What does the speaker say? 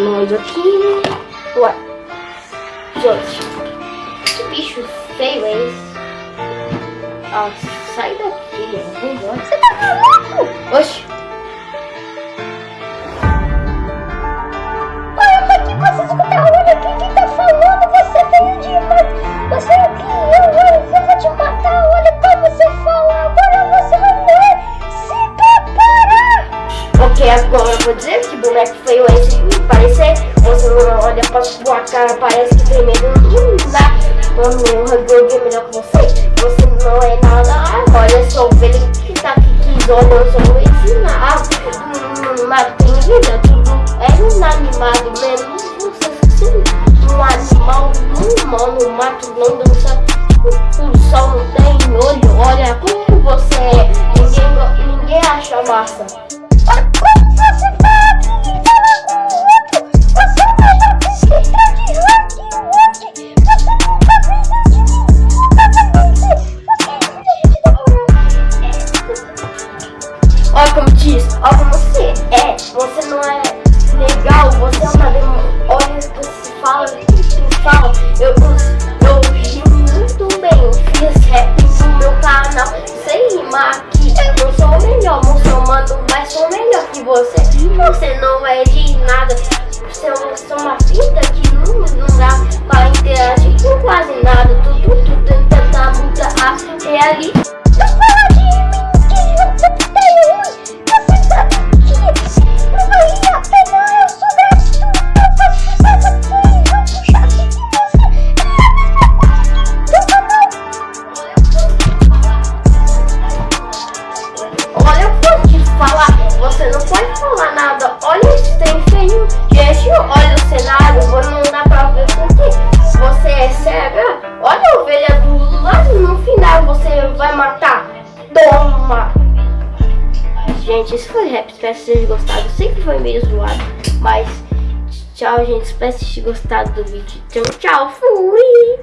nós aqui. Ué. Gente, que bicho feio é esse? Ah, sai daqui, vem embora. Você tá maluco? Oxi. Ok, agora eu vou dizer que boneco feio é esse. Parecer, você olha pra sua cara, parece que tem medo. Hum, dá. Meu Huggy é melhor que você. Você não é nada. Olha só, o ele que tá aqui, que olha, eu só vou ensinar. Hum, mas tem vida, tudo é inanimado, menos você. Um animal, um humano, no mato, não dança. Diz, como você é. Você não é legal, você é uma demônio. Olha o que você fala, o que você fala. Eu, eu, ri muito bem, eu fiz rap no meu canal. Sem rimar aqui, eu sou o melhor, muçulmano, mas sou melhor que você. Você não é de nada. Você é uma fita que não, não dá pra interagir com quase nada. Vai matar. Toma! Gente, esse foi o rap, espero que vocês gostado. Eu foi meio zoado, mas tchau, gente. Espero que vocês tenham gostado do vídeo. Então, tchau, fui!